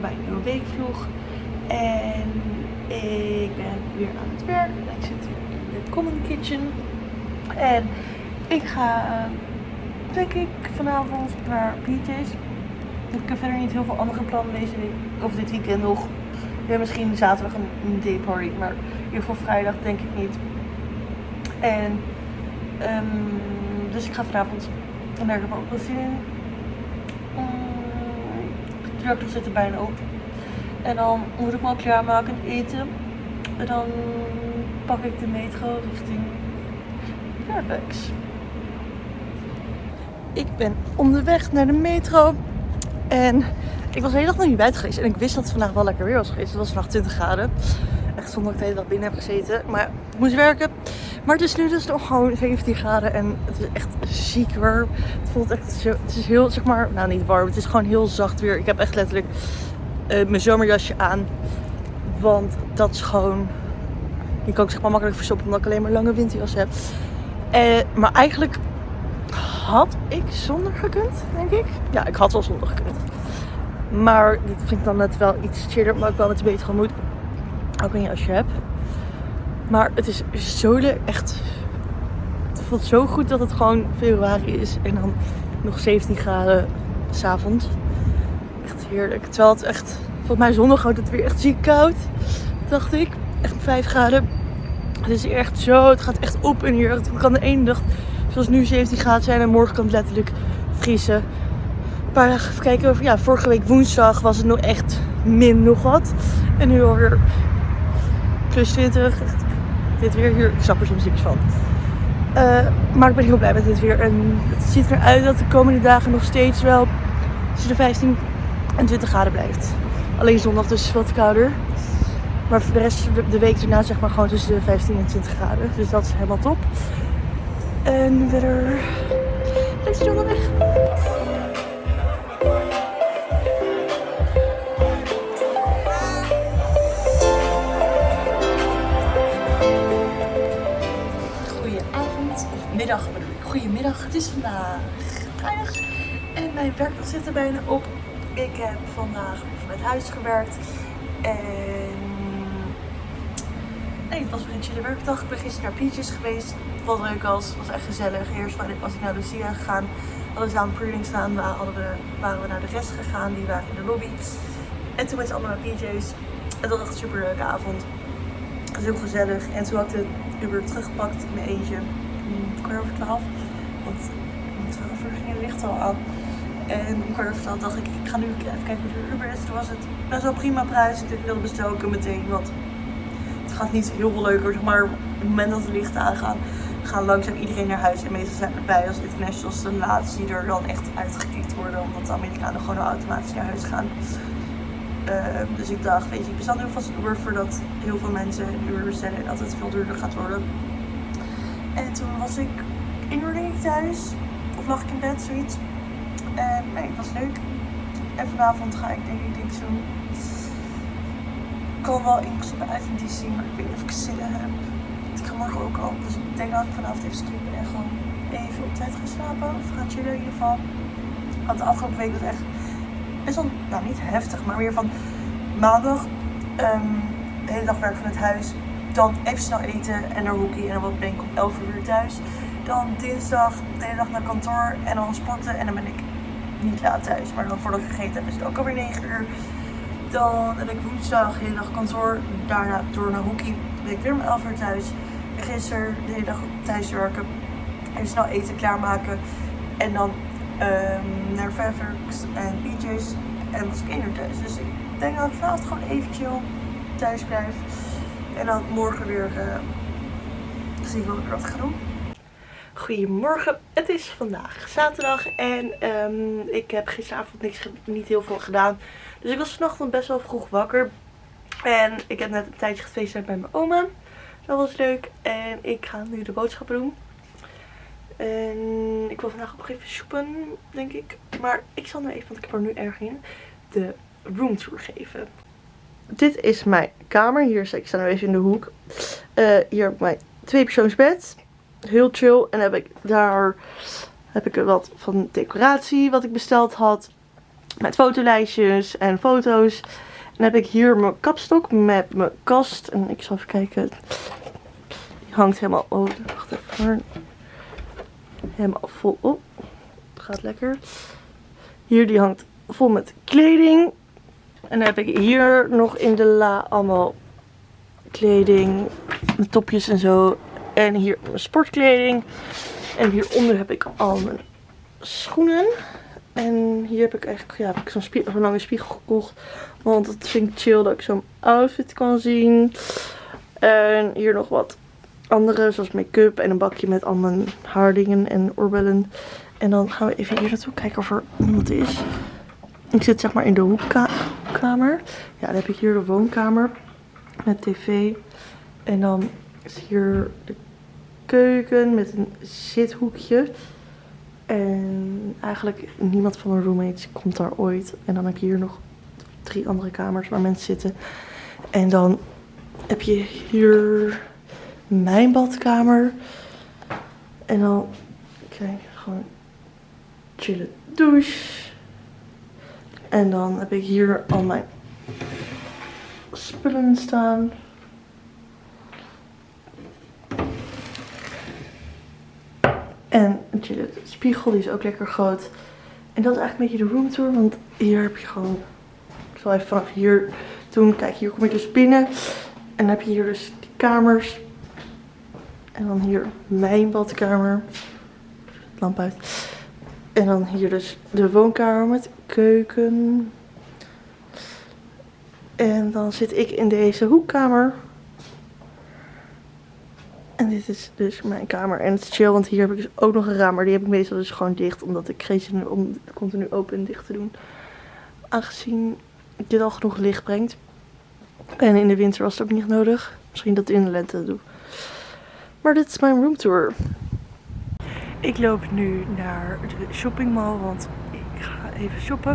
bij een nieuwe weekvlog. En ik ben weer aan het werk. Ik zit hier in de Common Kitchen. En ik ga, denk ik, vanavond naar PJ's. Ik heb verder niet heel veel andere plannen deze week. Of dit weekend nog. Ja, misschien zaterdag een, day. Maar ieder geval vrijdag denk ik niet. En um, dus ik ga vanavond en daar heb ik ook wel zin in. Werkdag zit er bijna op. En dan moet ik me al klaarmaken en eten. En dan pak ik de metro richting Fairfax. Ik ben onderweg naar de metro. En ik was de hele dag nog niet buiten geweest. En ik wist dat het vandaag wel lekker weer was geweest. Het was vandaag 20 graden. Echt zonder dat ik de hele dag binnen heb gezeten. Maar ik moest werken. Maar het is nu dus nog gewoon 17 graden en het is echt ziek warm. Het voelt echt zo, het is heel, zeg maar, nou niet warm, het is gewoon heel zacht weer. Ik heb echt letterlijk uh, mijn zomerjasje aan. Want dat is gewoon, die kan ik zeg maar makkelijk verstoppen omdat ik alleen maar lange winterjas heb. Uh, maar eigenlijk had ik zonder gekund, denk ik. Ja, ik had wel zonder gekund. Maar dit vind ik dan net wel iets chiller, maar ik wel met een gemoed. Ook een jasje heb. Maar het is zo leuk. Echt. Het voelt zo goed dat het gewoon februari is. En dan nog 17 graden s'avonds. Echt heerlijk. Terwijl het echt. Volgens mij zondag wordt het weer echt ziek koud. Dacht ik. Echt 5 graden. Het is echt zo. Het gaat echt op in hier. Het kan de ene dag zoals nu 17 graden zijn. En morgen kan het letterlijk vriezen. Een paar dagen even kijken. Ja, vorige week woensdag was het nog echt min nog wat. En nu alweer plus 20 dit weer hier. Ik snap er soms niks van. Uh, maar ik ben heel blij met dit weer. En het ziet eruit dat de komende dagen nog steeds wel tussen de 15 en 20 graden blijft. Alleen zondag dus wat kouder. Maar voor de rest de, week erna zeg maar gewoon tussen de 15 en 20 graden. Dus dat is helemaal top. En verder... Zit onderweg. Het is vandaag vrijdag en mijn werkdag zit er bijna op. Ik heb vandaag vanuit huis gewerkt en nee, het was weer een chille werkdag. Ik ben gisteren naar Peaches geweest. Wat leuk was. Het was echt gezellig. Eerst was ik naar Lucia gegaan. Hadden ze aan een staan. We, waren we naar de rest gegaan. Die waren in de lobby. En toen met z'n allen naar PJ's. Dat was echt een super leuke avond. Het was heel gezellig. En toen had ik de Uber teruggepakt in mijn eentje kwart over twaalf. Want om twaalf uur ging het licht al aan. En om kwart over dacht ik, ik ga nu even kijken hoe de Uber is. Toen was het best wel prima prijs. Ik wilde bestellen meteen, want het gaat niet heel veel leuker. Maar op het moment dat de lichten aangaan, gaan langzaam iedereen naar huis. En meestal zijn erbij als internationals de laatste die er dan echt uitgekikt worden. Omdat de Amerikanen gewoon automatisch naar huis gaan. Uh, dus ik dacht, weet je, ik bestel nu vast Uber voordat heel veel mensen een Uber bestellen en dat het veel duurder gaat worden. En toen was ik in uur thuis. Of lag ik in bed, zoiets. En nee, het was leuk. En vanavond ga ik denk ik niks doen. Ik kan wel in principe uit in DC, maar ik weet niet of ik zin heb. Ik ga morgen ook al. Dus ik denk dat ik vanavond even skippen en gewoon even op tijd ga slapen. Of gaan chillen in ieder geval. Want de afgelopen week was echt best wel, nou niet heftig, maar weer van maandag. Um, de hele dag werk van het huis dan even snel eten en naar hockey. En dan ben ik om 11 uur thuis. Dan dinsdag de hele dag naar kantoor en dan sporten. En dan ben ik niet laat thuis. Maar dan voordat ik gegeten heb is het ook alweer 9 uur. Dan heb ik woensdag de hele dag kantoor. Daarna door naar hockey. ben ik weer om 11 uur thuis. En gisteren de hele dag thuis werken. Even snel eten klaarmaken. En dan um, naar Fairfax en PJ's. En was ik 1 uur thuis. Dus ik denk dat ik vanavond gewoon even chill thuis blijf. En dan morgen weer uh, zie ik wel weer wat ik ga doen. Goedemorgen, het is vandaag zaterdag en um, ik heb gisteravond niks, niet heel veel gedaan. Dus ik was vanochtend best wel vroeg wakker. En ik heb net een tijdje gefeest bij mijn oma. Dat was leuk. En ik ga nu de boodschappen doen. En ik wil vandaag ook even shoppen, denk ik. Maar ik zal nu even, want ik heb er nu erg in, de roomtour geven dit is mijn kamer. Hier, ik sta nu even in de hoek. Uh, hier heb ik mijn tweepersoonsbed. Heel chill. En heb ik daar heb ik wat van decoratie wat ik besteld had. Met fotolijstjes en foto's. En heb ik hier mijn kapstok met mijn kast. En ik zal even kijken. Die hangt helemaal... Oh, wacht even. Helemaal vol op. Gaat lekker. Hier die hangt vol met kleding. En dan heb ik hier nog in de la allemaal kleding. Topjes en zo. En hier mijn sportkleding. En hieronder heb ik al mijn schoenen. En hier heb ik eigenlijk ja, ik zo'n lange spiegel gekocht. Want het vind ik chill dat ik zo'n outfit kan zien. En hier nog wat andere, zoals make-up en een bakje met al mijn haardingen en oorbellen. En dan gaan we even hier naartoe kijken of er iemand is. Ik zit zeg maar in de hoekkamer. Ja, dan heb ik hier de woonkamer met tv. En dan is hier de keuken met een zithoekje. En eigenlijk niemand van mijn roommates komt daar ooit. En dan heb je hier nog drie andere kamers waar mensen zitten. En dan heb je hier mijn badkamer. En dan kijk gewoon chillen douche. En dan heb ik hier al mijn spullen staan. En een chille spiegel, die is ook lekker groot. En dat is eigenlijk een beetje de roomtour, want hier heb je gewoon... Ik zal even vanaf hier doen. Kijk, hier kom ik dus binnen. En dan heb je hier dus die kamers. En dan hier mijn badkamer. Lamp uit. En dan hier dus de woonkamer met keuken. En dan zit ik in deze hoekkamer. En dit is dus mijn kamer. En het is chill, want hier heb ik dus ook nog een raam. Maar die heb ik meestal dus gewoon dicht. Omdat ik geen zin heb om continu open en dicht te doen. Aangezien dit al genoeg licht brengt. En in de winter was het ook niet nodig. Misschien dat in de lente doe. Maar dit is mijn roomtour. Ik loop nu naar de shoppingmall, want ik ga even shoppen.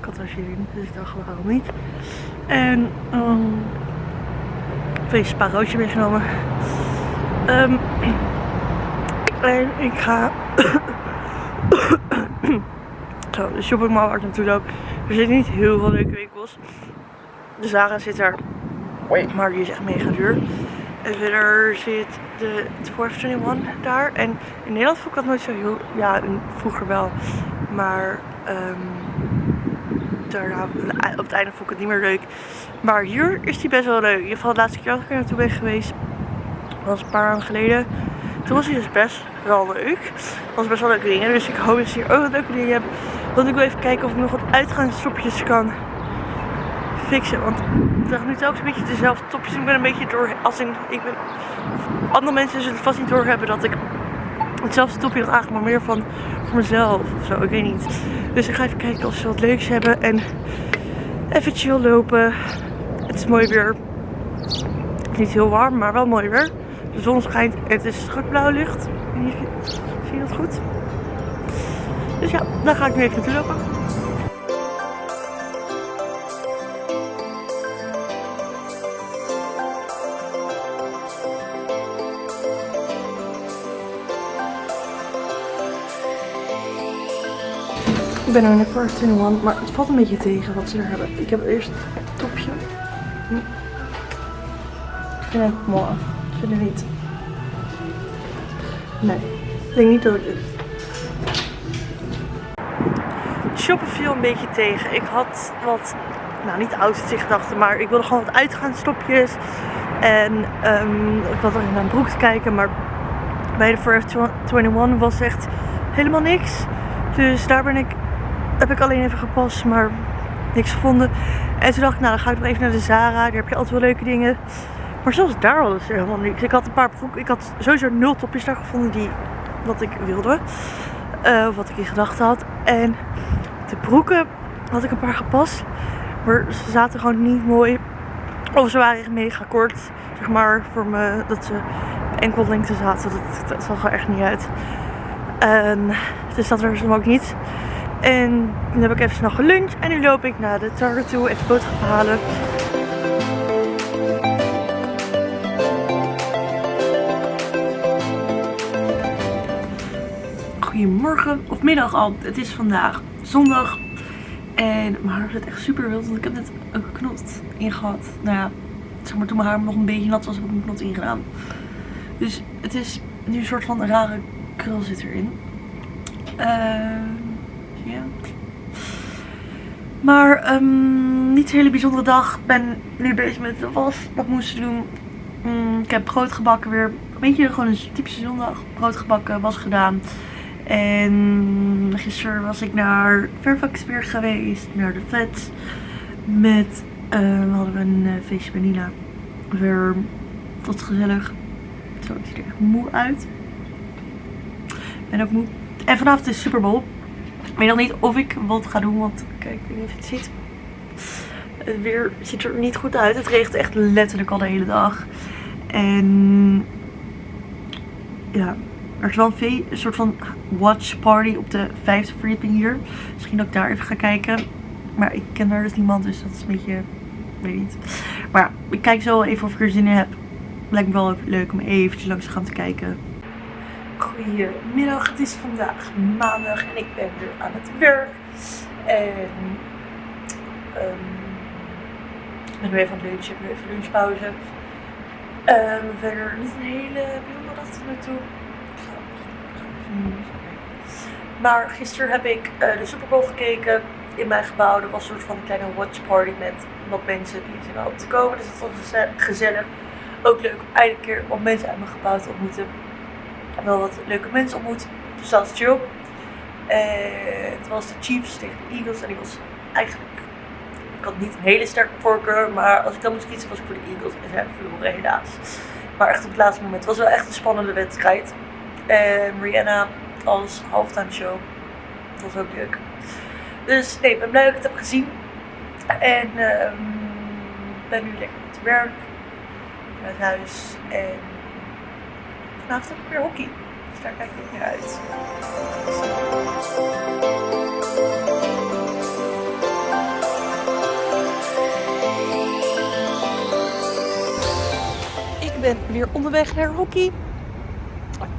Ik had er zin in, dus ik dacht waarom niet. En um, een spaarroodje meegenomen. Um, en ik ga zo, de shoppingmall waar ik naartoe loop. Er zitten niet heel veel leuke winkels. De Zara zit er, maar die is echt mega duur. En verder zit de Forever 21 daar. En in Nederland vond ik dat nooit zo heel... Ja, vroeger wel. Maar um, daarna, op het einde vond ik het niet meer leuk. Maar hier is die best wel leuk. In ieder geval de laatste keer dat ik er naartoe ben geweest. Was een paar maanden geleden. Toen was hij dus best wel leuk. Het was best wel leuke dingen. Dus ik hoop dat ze hier ook wat leuke dingen hebben. Want ik wil even kijken of ik nog wat uitgaansstopjes kan fixen. Want ik draag nu telkens een beetje dezelfde topjes. Ik ben een beetje door. Als in, ik ben, andere mensen zullen vast niet doorhebben dat ik hetzelfde topje draag, maar meer van voor mezelf of zo. Ik weet niet. Dus ik ga even kijken of ze wat leuks hebben. En even chill lopen. Het is mooi weer. Niet heel warm, maar wel mooi weer. De zon schijnt het is strak blauw licht. Zie je dat goed? Dus ja, daar ga ik nu even lopen. Ik ben nu in Forever 21, maar het valt een beetje tegen wat ze er hebben. Ik heb eerst het topje. Ik vind het mooi. Ik vind het niet. Nee, ik denk niet dat ik. Shoppen viel een beetje tegen. Ik had wat, nou niet outfits gedachten, maar ik wilde gewoon wat uitgaanstopjes. En um, ik was er naar een broek te kijken, maar bij de Forever 21 was echt helemaal niks. Dus daar ben ik heb ik alleen even gepast, maar niks gevonden. En toen dacht ik, nou dan ga ik nog even naar de Zara. Daar heb je altijd wel leuke dingen. Maar zelfs daar was er helemaal niks. Ik had een paar broeken. Ik had sowieso nul topjes daar gevonden die wat ik wilde. Uh, wat ik in gedachten had. En de broeken had ik een paar gepast. Maar ze zaten gewoon niet mooi. Of ze waren echt mega kort. Zeg maar voor me dat ze enkel lengte zaten. Dat, zag er echt niet uit. En dus dat er ze ook niet. En toen heb ik even snel geluncht. En nu loop ik naar de Target toe. Even boodschappen halen. Goedemorgen of middag al. Het is vandaag zondag. En mijn haar zit echt super wild, want ik heb net een knot ingehad. Nou ja, zeg maar toen mijn haar nog een beetje nat was, heb ik een knot ingedaan. Dus het is nu een soort van rare krul zit erin. Uh, ja. Maar um, niet een hele bijzondere dag. Ik ben nu bezig met de was. Wat moest doen. Mm, ik heb brood gebakken weer. Een beetje gewoon een typische zondag. Brood gebakken, was gedaan. En gisteren was ik naar Fairfax weer geweest. Naar de vet. Met, uh, hadden we een uh, feestje bij Nina. Weer, wat gezellig. Zo, ik zie er echt moe uit. Ik ben ook moe. En vanavond is Super Bowl. Ik weet nog niet of ik wat ga doen, want kijk, ik weet niet of je het ziet. Het weer ziet er niet goed uit. Het regent echt letterlijk al de hele dag. En ja, er is wel een, een soort van watch party op de vijfde verdieping hier. Misschien dat ik daar even ga kijken. Maar ik ken daar dus niemand, dus dat is een beetje, weet niet. Maar ik kijk zo even of ik er zin in heb. Lijkt me wel leuk om eventjes langs te gaan te kijken. Goedemiddag, het is vandaag maandag en ik ben weer aan het werk. En um, ik ben nu even aan het lunchen, ik heb nu even lunchpauze. Um, verder niet een hele bijzondere dag tot nu toe. Maar gisteren heb ik uh, de Super Bowl gekeken in mijn gebouw. Er was een soort van een kleine watch party met wat mensen die zijn op te komen. Dus dat was gezellig. Ook leuk om eindelijk keer wat mensen uit mijn gebouw te ontmoeten wel wat leuke mensen ontmoet. Dus dat was chill. En het was de Chiefs tegen de Eagles. En ik was eigenlijk. Ik had niet een hele sterke voorkeur. Maar als ik dan moest kiezen, was ik voor de Eagles. En zij verloren helaas. Maar echt op het laatste moment. Het was wel echt een spannende wedstrijd. En Rihanna als halftime show. Dat was ook leuk. Dus nee, ik ben blij dat ik het heb gezien. En um, ben nu lekker met werk. Naar huis. En vanavond heb ik weer hockey. Dus daar kijk ik naar uit. Ik ben weer onderweg naar hockey.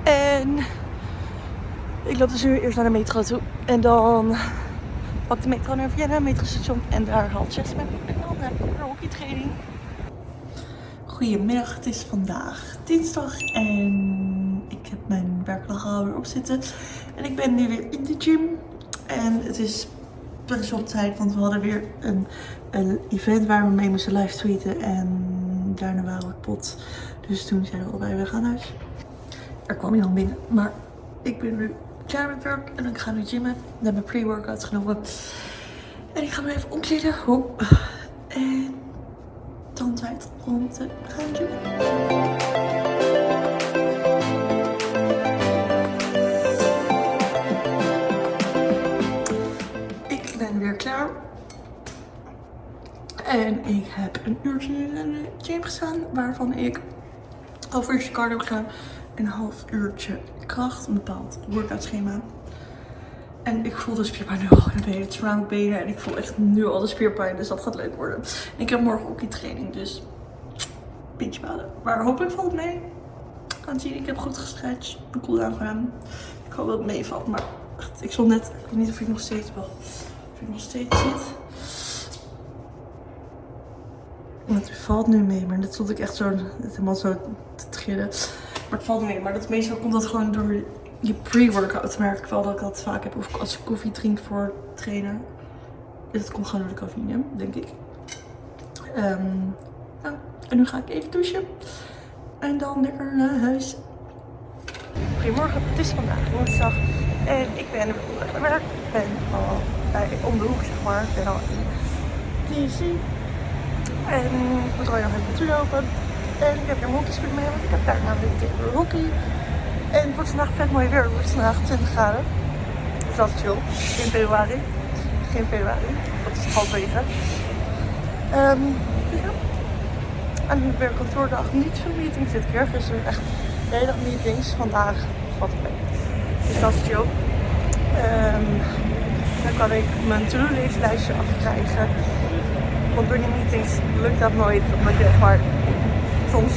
En ik loop dus nu eerst naar de metro toe. En dan pak de metro naar Vienna, metrostation. En daar haalt Jess me. En dan weer hockeytraining. Goedemiddag, het is vandaag dinsdag en ik heb mijn werkdag alweer op zitten. En ik ben nu weer in de gym. En het is best wel tijd, want we hadden weer een, een event waar we mee moesten live tweeten. En daarna waren we pot. Dus toen zeiden we allebei, we gaan naar huis. Er kwam iemand binnen, maar ik ben nu klaar met werk en ik ga nu gymmen. Ik heb mijn pre-workout genomen. En ik ga me even omkleden. En dan tijd om te gaan doen. Ik ben weer klaar. En ik heb een uurtje in de gym gestaan, waarvan ik half uurtje cardio heb een half uurtje kracht, een bepaald workout schema. En ik voel de spierpijn nu al in de benen. Het is benen. En ik voel echt nu al de spierpijn. Dus dat gaat leuk worden. En ik heb morgen ook die training. Dus beetje balen. Maar hopelijk valt het mee. Gaan zien. Ik heb goed gestretched. Een cooldown gedaan. Ik hoop dat het meevalt. Maar echt, ik stond net. Ik weet niet of ik nog steeds wel. Of ik nog steeds zit. Het valt nu mee. Maar dat stond ik echt zo. Helemaal zo te trillen. Maar het valt mee. Maar dat meestal komt dat gewoon door je pre-workout merk ik wel dat ik dat vaak heb. Of als ik koffie drink voor trainen. Dat komt gewoon door de cafeïne, denk ik. Um, nou, en nu ga ik even douchen. En dan lekker naar huis. Goedemorgen, het is vandaag woensdag. En ik ben onderweg werk. Ik ben al bij, om de hoek, zeg maar. Ik ben al in DC. En ik moet al even naartoe lopen. En ik heb een hockeyspul mee, want ik heb daar namelijk de hockey. En het wordt vandaag vet mooi weer. Het wordt vandaag 20 graden. Dus dat is chill. In februari. Geen februari. Dat is halverwege. Um, ja. En weer kantoordag. Niet veel meetings dit keer. Dus echt de hele dag meetings. Vandaag valt het mee. Dus dat is chill. Um, dan kan ik mijn to-do lijstje afkrijgen. Want door die meetings lukt dat nooit. Omdat je maar soms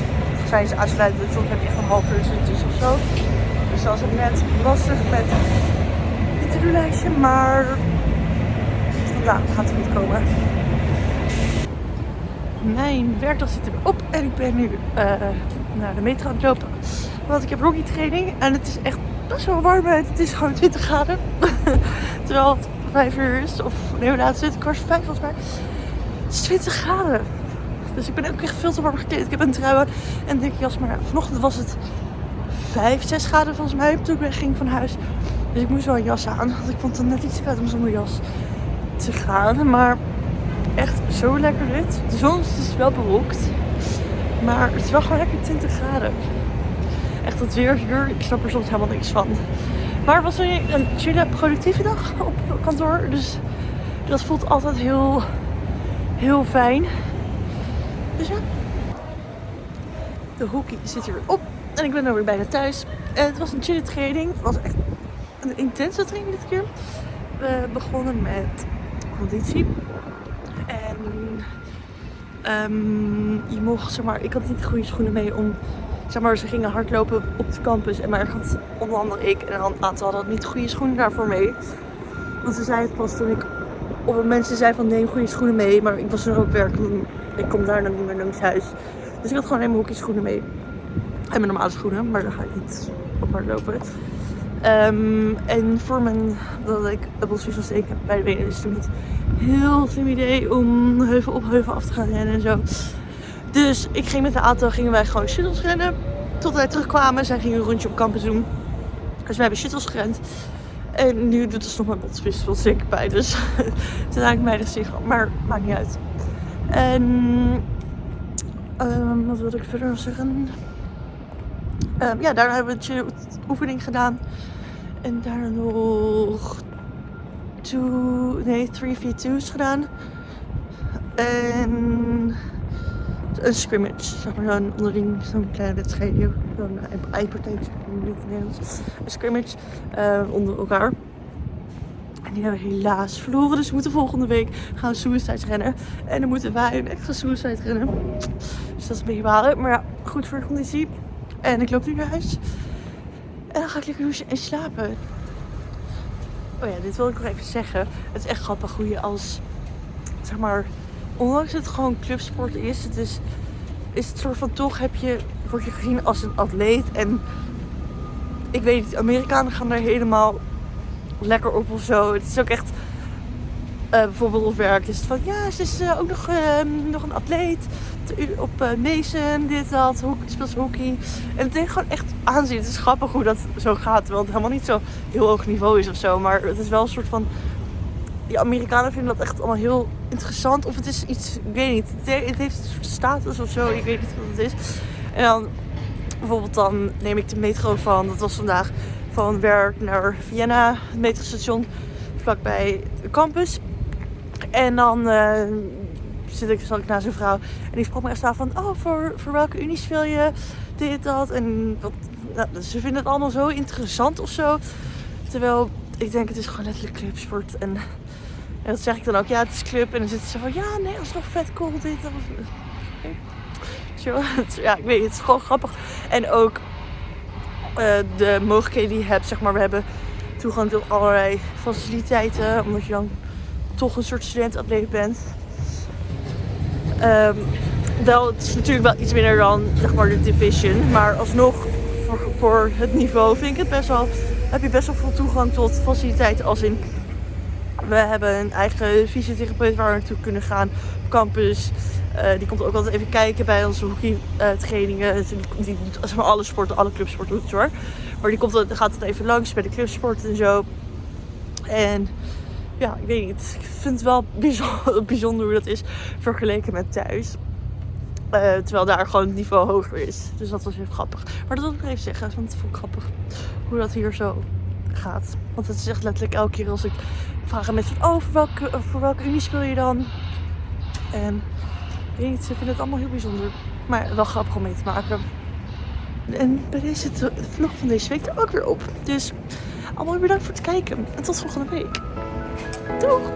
zijn ze uitsluitend. Soms heb je van tussen of zo. Dus dat het net lastig met het to-do-lijstje. Maar het gaat er niet komen. Mijn werkdag zit erop en ik ben nu uh, naar de metro aan het lopen. Want ik heb Rocky training en het is echt best wel warm uit. Het is gewoon 20 graden. Terwijl het 5 uur is. Of nee, laat het? Kwart 5 volgens mij. Het is 20 graden. Dus ik ben ook echt veel te warm gekleed. Ik heb een trui aan en een dikke jas. Maar vanochtend was het 5, 6 graden volgens mij toen ik ging van huis. Dus ik moest wel een jas aan. Want ik vond het net iets te koud om zonder jas te gaan. Maar echt zo lekker dit. De zon is dus wel bewolkt. Maar het is wel gewoon lekker 20 graden. Echt het weer hier, ik snap er soms helemaal niks van. Maar het was een, een chille, productieve dag op kantoor. Dus dat voelt altijd heel, heel fijn. Dus ja. De hockey zit hier op. En ik ben er weer bijna thuis. En het was een chille training. Het was echt een intense training dit keer. We begonnen met conditie. En um, je mocht, zeg maar, ik had niet de goede schoenen mee om, zeg maar, ze gingen hardlopen op de campus. En maar had onder andere ik en een aantal hadden niet de goede schoenen daarvoor mee. Want ze zei het pas toen ik het mensen zei van neem goede schoenen mee. Maar ik was er ook werk. Ik kom daar dan niet meer naar huis. Dus ik had gewoon helemaal hockey schoenen mee. En mijn normale schoenen, maar daar ga ik niet op hardlopen. Um, en voor mijn, dat ik dubbeltjes was steken bij de benen is het niet heel slim idee om heuvel op heuvel af te gaan rennen en zo. Dus ik ging met de auto, gingen wij gewoon shuttles rennen. Tot wij terugkwamen, zij gingen een rondje op campus doen. Dus we hebben shuttles gerend. En nu doet het nog mijn botsvis wel zeker bij. Dus toen haak ik mij de zich Maar maakt niet uit. En um, wat wilde ik verder nog zeggen? Um, ja, daar hebben we een oefening gedaan. En daar nog two, nee, 3v2's gedaan. En een scrimmage, zeg maar zo'n onderling, zo'n kleine wedstrijdje. Zo'n eipartij, niet Nederlands. Een scrimmage uh, onder elkaar. Die hebben helaas verloren. Dus we moeten volgende week gaan suicide rennen. En dan moeten wij een extra suicide rennen. Dus dat is een beetje balen. Maar ja, goed voor de conditie. En ik loop nu naar huis. En dan ga ik lekker douchen en slapen. Oh ja, dit wil ik nog even zeggen. Het is echt grappig hoe je als, zeg maar, ondanks het gewoon clubsport is, het is, is het soort van toch heb je, word je gezien als een atleet. En ik weet niet, Amerikanen gaan daar helemaal lekker op of zo. Het is ook echt, uh, bijvoorbeeld op werk is het van, ja, ze is uh, ook nog, uh, nog een atleet op uh, Mason, dit, dat, hockey, speelt hockey. En het deed gewoon echt aanzien. Het is grappig hoe dat zo gaat, terwijl het helemaal niet zo heel hoog niveau is of zo. Maar het is wel een soort van, die Amerikanen vinden dat echt allemaal heel interessant. Of het is iets, ik weet niet, het heeft een soort status of zo, ik weet niet wat het is. En dan, bijvoorbeeld dan neem ik de metro van, dat was vandaag, van werk naar Vienna, het metrostation, vlakbij de campus. En dan... Uh, zit ik, zat ik naast een vrouw. En die vroeg me echt van, oh, voor, voor welke unie speel je dit, dat? En wat, nou, dus ze vinden het allemaal zo interessant of zo. Terwijl ik denk, het is gewoon letterlijk clubsport. En, en dat zeg ik dan ook, ja, het is club. En dan zitten ze van, ja, nee, dat is nog vet cool, dit, dat. Zo, ja, ik weet het, het is gewoon grappig. En ook uh, de mogelijkheden die je hebt, zeg maar, we hebben toegang tot allerlei faciliteiten. Omdat je dan toch een soort student-atleet bent. Um, wel, het is natuurlijk wel iets minder dan zeg maar de division. Maar alsnog, voor, voor het niveau vind ik het best wel, heb je best wel veel toegang tot faciliteiten. Als in, we hebben een eigen fysiotherapeut waar we naartoe kunnen gaan campus. Uh, die komt ook altijd even kijken bij onze hockey uh. Die, die doet maar, alle sporten, alle clubsporten doet hoor. Maar die komt, gaat het even langs bij de clubsport en zo. En ja, ik weet niet. Ik vind het wel bijzonder, bijzonder hoe dat is vergeleken met thuis. Uh, terwijl daar gewoon het niveau hoger is. Dus dat was even grappig. Maar dat wil ik even zeggen, want het vond ik grappig hoe dat hier zo gaat. Want het is echt letterlijk elke keer als ik vraag aan mensen: Oh, welke, voor welke unie speel je dan? En ik weet niet, ze vinden het allemaal heel bijzonder. Maar wel grappig om mee te maken. En bij deze vlog van deze week er ook weer op. Dus allemaal bedankt voor het kijken. En tot volgende week. Doeg!